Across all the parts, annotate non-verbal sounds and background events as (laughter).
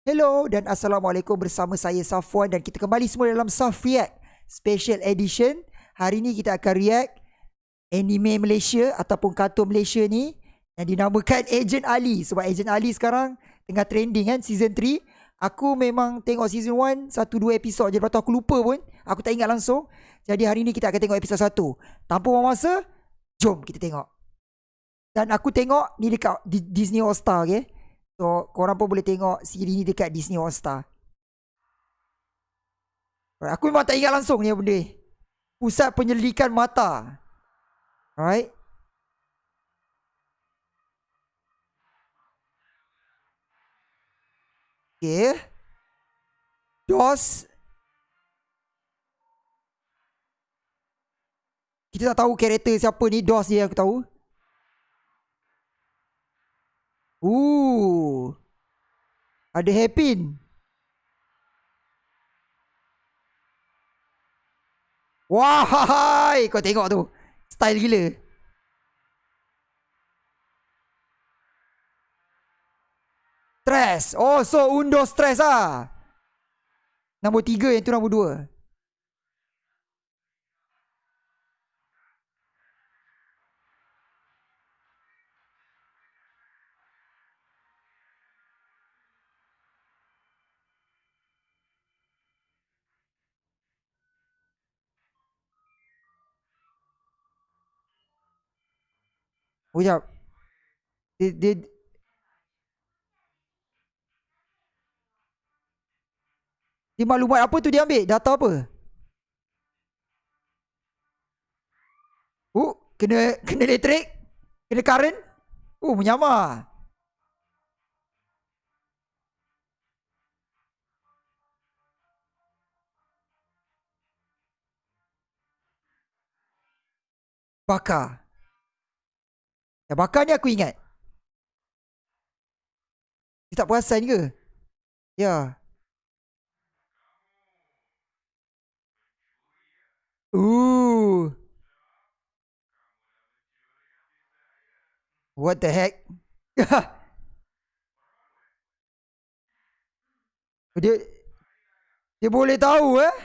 Hello dan Assalamualaikum bersama saya Safwan dan kita kembali semua dalam Saf React Special Edition. Hari ni kita akan react anime Malaysia ataupun kartun Malaysia ni yang dinamakan Agent Ali. Sebab Agent Ali sekarang tengah trending kan season 3. Aku memang tengok season 1 satu dua episod je lepas tu aku lupa pun. Aku tak ingat langsung. Jadi hari ni kita akan tengok episod 1. Tanpa buang masa, jom kita tengok. Dan aku tengok ni dekat Disney All Star okay. So korang pun boleh tengok siri ni dekat Disney All Star. Aku memang tak ingat langsung ni benda. Pusat penyelidikan mata. Alright. Okay. DOS. Kita tak tahu karakter siapa ni. DOS dia aku tahu. Ooh. Ada hairpin. Wahai, kau tengok tu. Style gila. Stress. Oh, so undo stress ah. Nombor tiga yang tu nombor dua. Sekejap. Dia, dia... Dia maklumat apa tu dia ambil? Data apa? Oh, kena kena elektrik? Kena current? Oh, menyamar. Bakar. Yang bakar ni aku ingat. Dia tak perasan ke? Ya. Ooh. What the heck? (laughs) dia dia boleh tahu eh?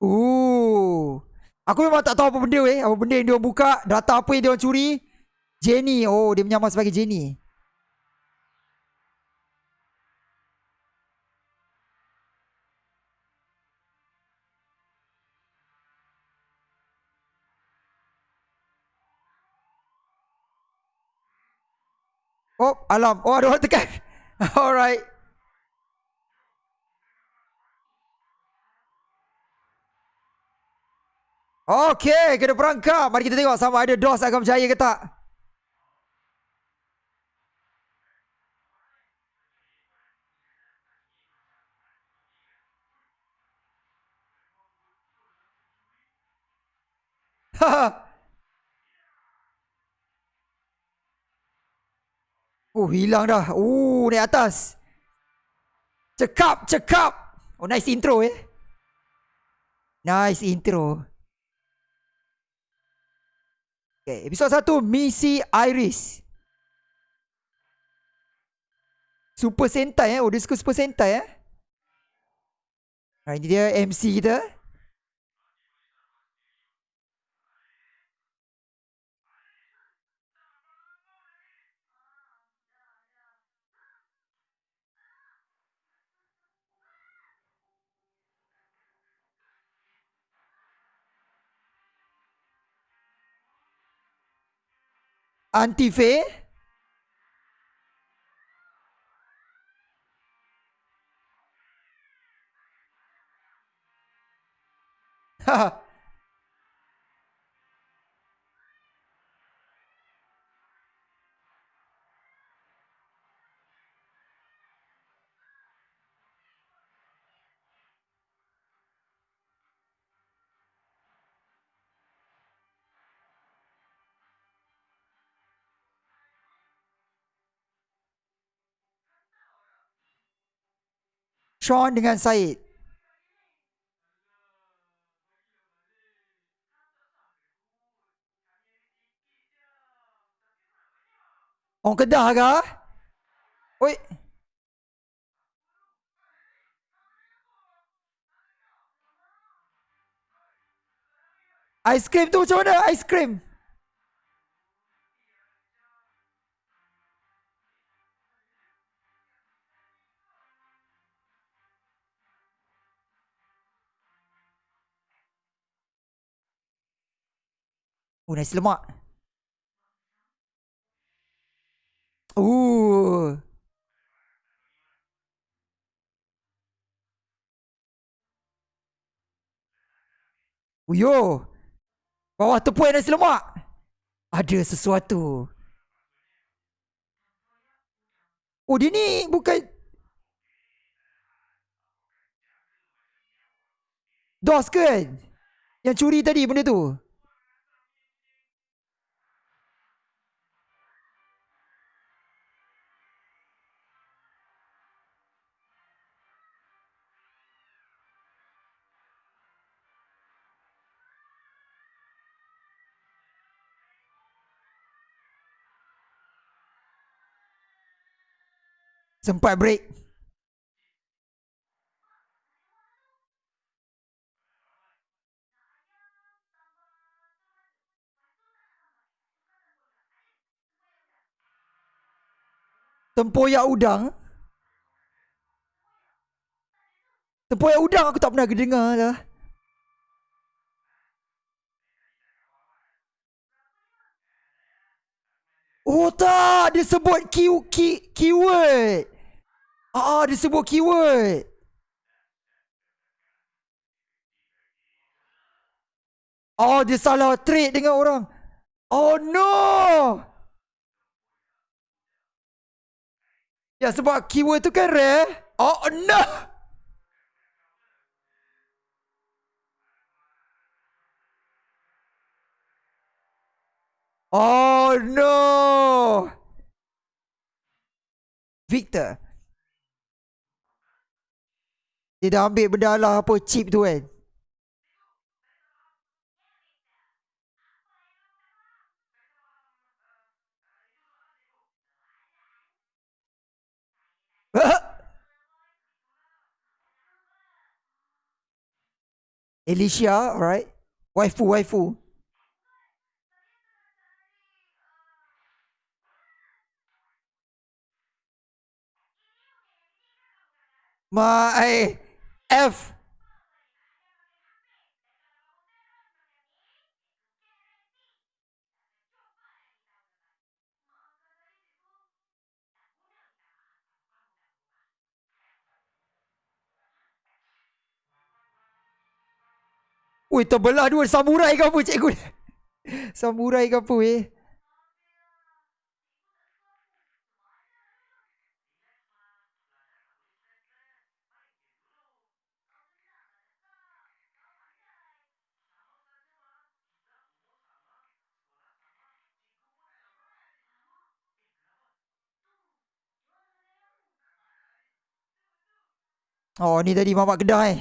Ooh. Aku memang tak tahu apa benda weh. Apa benda yang dia buka. Data apa yang dia curi. Jenny. Oh, dia menyamar sebagai Jenny. Oh, alam. Oh, ada orang tekan. (laughs) Alright. Okey, kena perangkap. Mari kita tengok sama ada DOS akan berjaya ke tak. Oh, (laughs) hilang dah. Oh, naik atas. Cekap, cekap. Oh, nice intro eh. Nice intro. Okay, episod satu Misi Iris. Super Sentai eh. Oh, dia suka Super Sentai eh. Ini dia MC kita. Antife (laughs) Sean dengan Syed. Orang Kedah ke? Oi. Aiskrim tu macam mana? Aiskrim. Oh, nasi lemak. Ooh. Uyo. Bawah tepung nasi lemak. Ada sesuatu. Oh dia ni bukan Dos kan? Yang curi tadi benda tu. Sempat break. Tempoyak udang. Tempoyak udang aku tak pernah dengar lah. Oh tak, dia sebut key, key, keyword. Ah, dia sebut keyword. Oh, dia salah trade dengan orang. Oh no. Ya sebab keyword tu kan rare. Oh no. Oh no. Victor. Dia dah ambil benda lah apa chip tu kan. Alicia, alright. Waifu, waifu. My F. Ui, terbelah dua samurai ke apa cikgu ni? (laughs) Samurai ke apa eh? Oh ni tadi mamak kedah eh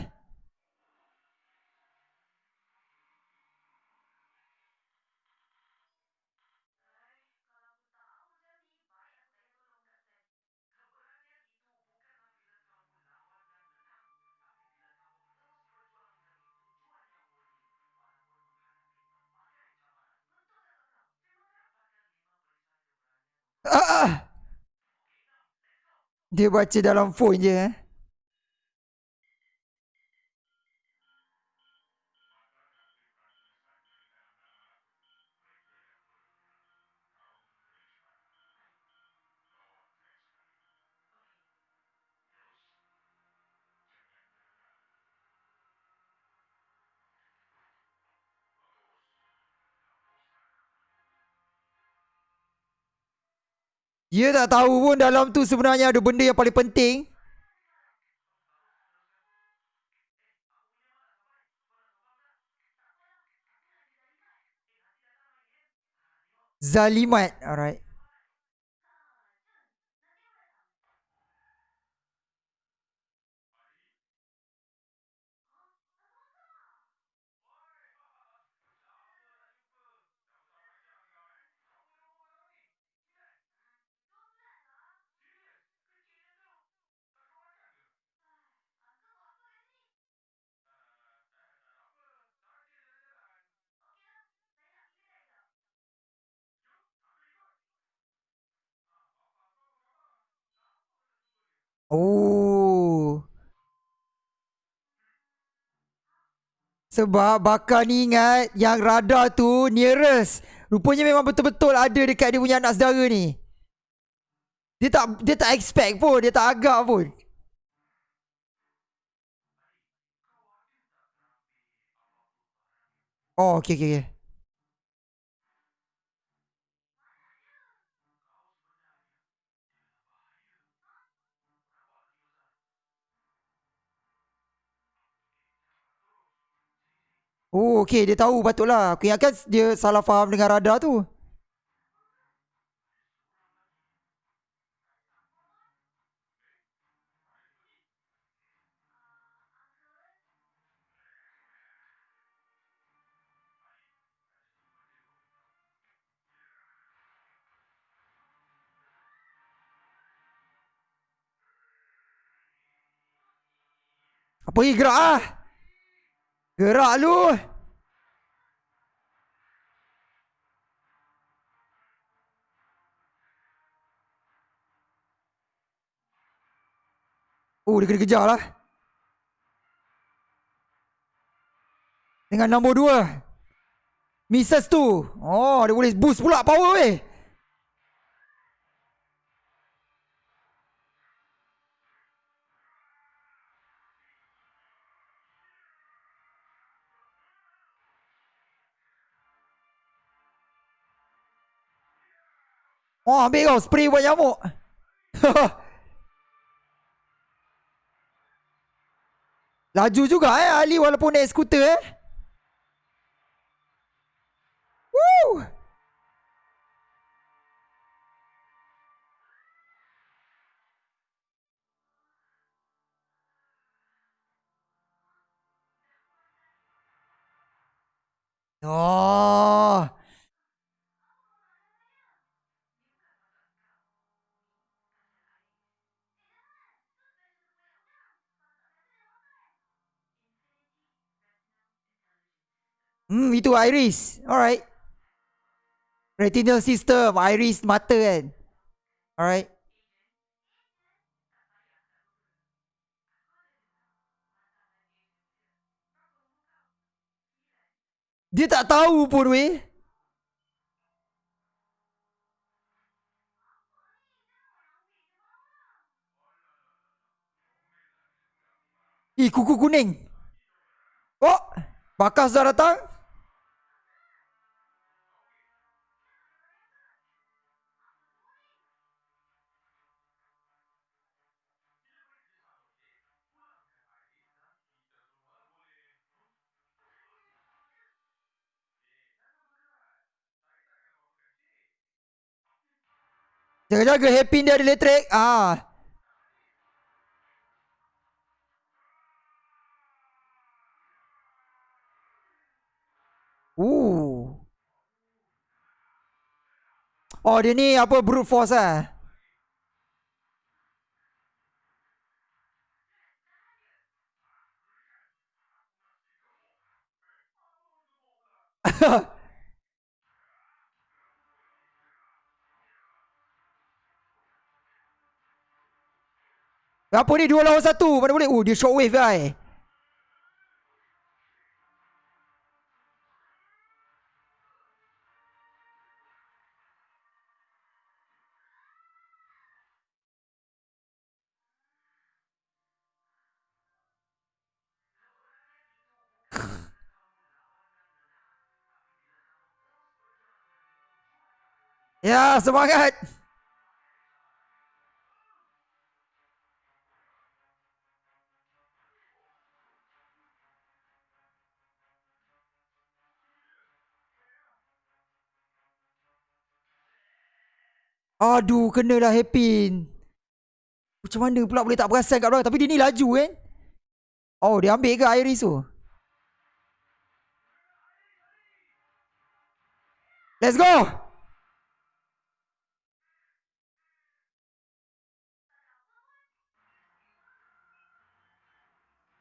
Ah, ah. Dia baca dalam phone je eh Dia tak tahu pun dalam tu sebenarnya ada benda yang paling penting. Zalimat. Alright. Oh. Sebab bakal ni ingat yang radar tu nearest. Rupanya memang betul-betul ada dekat dia punya anak saudara ni. Dia tak dia tak expect pun, dia tak agak pun. Oh, okey okey okey. Oh, okey dia tahu patutlah. Aku ingatkan dia salah faham dengan radar tu. Apa lagi gerak ah? Gerak lu. Oh, dia kena kejar lah. Dengan nombor dua. Misses tu. Oh, dia boleh boost pula power weh. Oh, ambil kau spray buat nyamuk. (laughs) Laju juga eh Ali walaupun naik skuter eh. Woo! Oh. Hmm, itu iris. Alright. Retinal system, iris mata kan. Alright. Dia tak tahu pun weh. Ih, kuku kuning. Oh, bakas dah datang. Jaga-jaga happy dia ada elektrik. Ah. Ooh. Oh dia ni apa brute force ah. (laughs) Apa ni dua lawan satu. Mana boleh? Oh dia shockwave guy (laughs) Ya semangat Aduh, kena dah happy. Macam mana pula boleh tak perasan kat belakang. Tapi dia ni laju kan. Oh, dia ambil ke Iris tu? Let's go!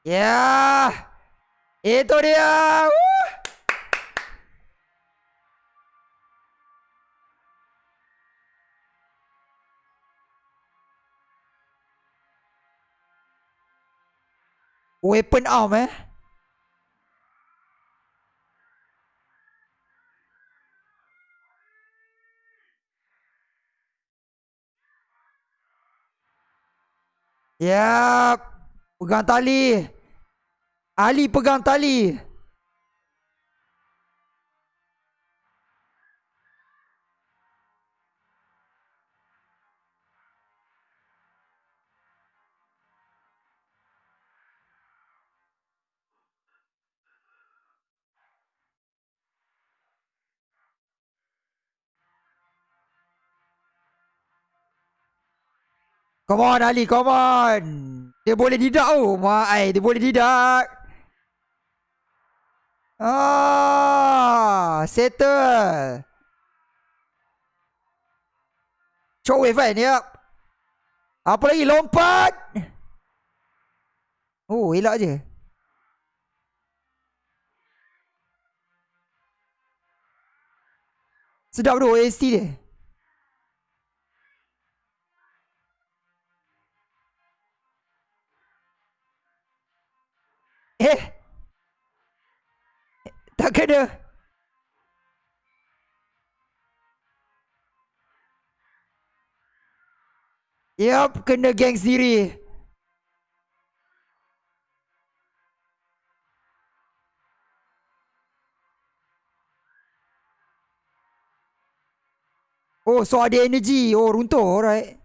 Ya, yeah. Itu dia. Woo! Weapon arm eh. Yap. Pegang tali. Ali pegang tali. Come on Ali, come on. Dia boleh didak oh. Mai, dia boleh didak. Ah, settle. Shockwave kan, yep. Apa lagi, lompat. Oh, elak je. Sedap tu OST dia. Eh. Tak kena. Yup, kena geng sendiri. Oh, so ada energy. Oh, runtuh. Alright.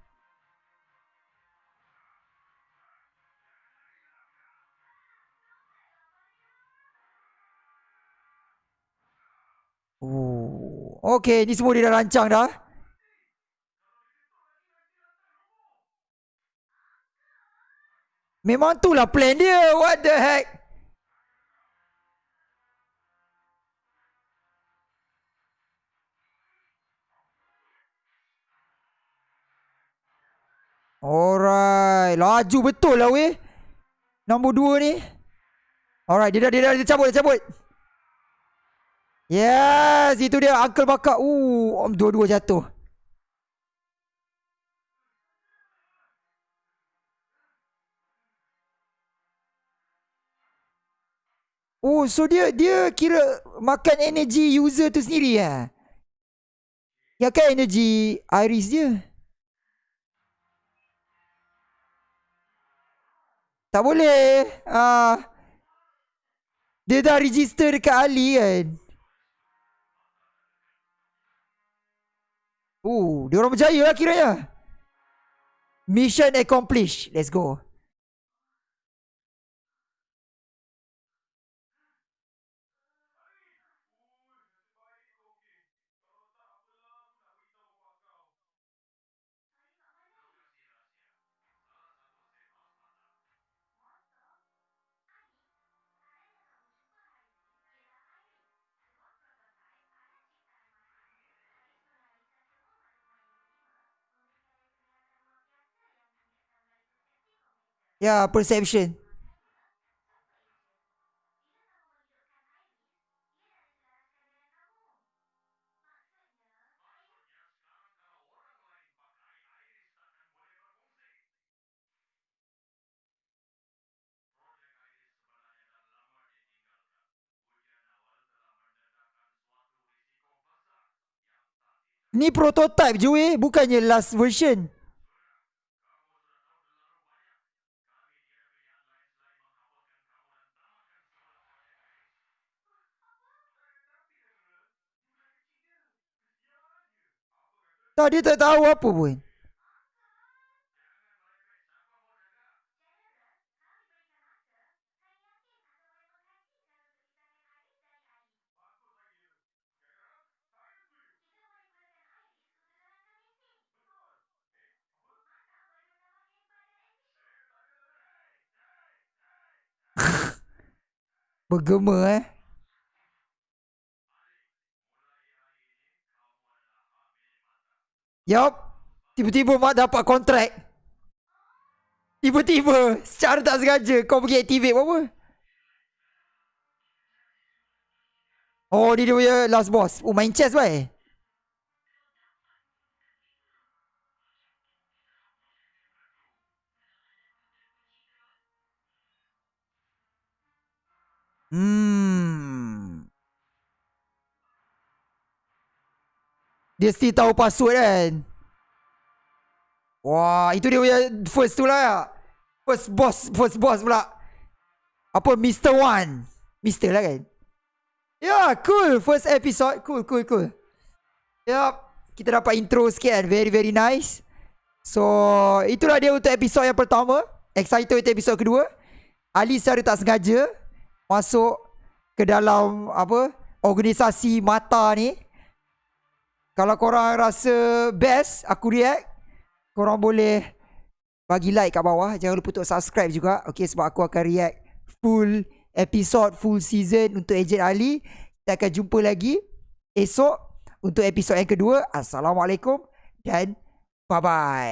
Okay, ni semua dia dah rancang dah. Memang tu lah plan dia. What the heck? Alright. Laju betul lah weh. Nombor dua ni. Alright, dia dah, dia dah, dia cabut, dia cabut. Yes, itu dia Uncle bakar. Uh, dua-dua jatuh. Oh, so dia dia kira makan energy user tu sendiri ya. Ya kan energy iris dia. Tak boleh. Ah. Uh, dia dah register dekat Ali kan. Oh, dia orang berjaya lah kiranya. Mission accomplished. Let's go. Ya, perception. Ni prototype je weh, bukannya last version. Tak dia tak tahu apa pun. (laughs) Bergema eh. Yup. Tiba-tiba mak dapat kontrak. Tiba-tiba. Secara tak sengaja. Kau pergi activate apa-apa. Oh, ni dia punya last boss. Oh, main chess baik. Hmm. Dia still tahu password kan? Wah, itu dia punya first tu lah. First boss, first boss pula. Apa Mr. One? Mr. lah kan? Ya, yeah, cool. First episode. Cool, cool, cool. Yup. Kita dapat intro sikit kan. Very, very nice. So, itulah dia untuk episod yang pertama. Excited untuk episod kedua. Ali secara tak sengaja masuk ke dalam apa organisasi mata ni. Kalau korang rasa best aku react, korang boleh bagi like kat bawah. Jangan lupa untuk subscribe juga. Okay, sebab aku akan react full episode, full season untuk Agent Ali. Kita akan jumpa lagi esok untuk episod yang kedua. Assalamualaikum dan bye-bye.